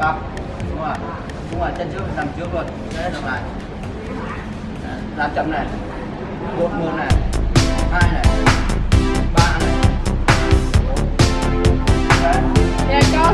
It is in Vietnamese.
bắp đúng rồi. Đúng rồi, chân trước làm trước luôn. Thế làm lại. Làm chậm này. Một một này. Hai này. Ba này. Đấy. Để cho